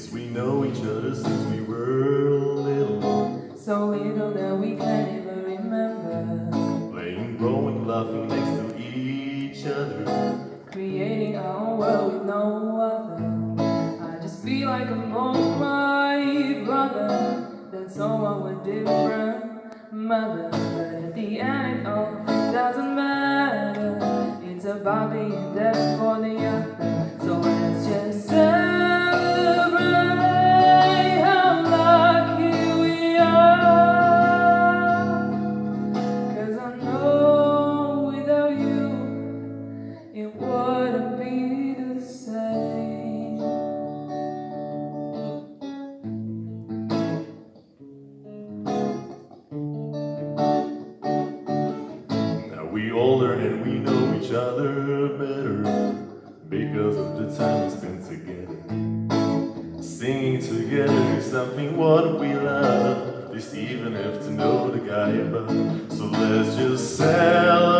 Yes, we know each other since we were little. So little that we can't even remember. Playing, growing, laughing next to each other. Creating our own world with no other. I just feel like I'm on my brother. Than someone with different mother. But at the end oh, it all doesn't matter. It's about being there for the other. So let's just celebrate older and we know each other better Because of the time we spent together. Singing together is something what we love. Just even have to know the guy above. So let's just celebrate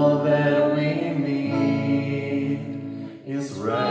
all that we need is right.